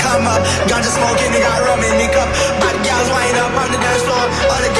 come up. Ganja smoking, and got rum in the cup. Bad gals wind up on the dance floor. All the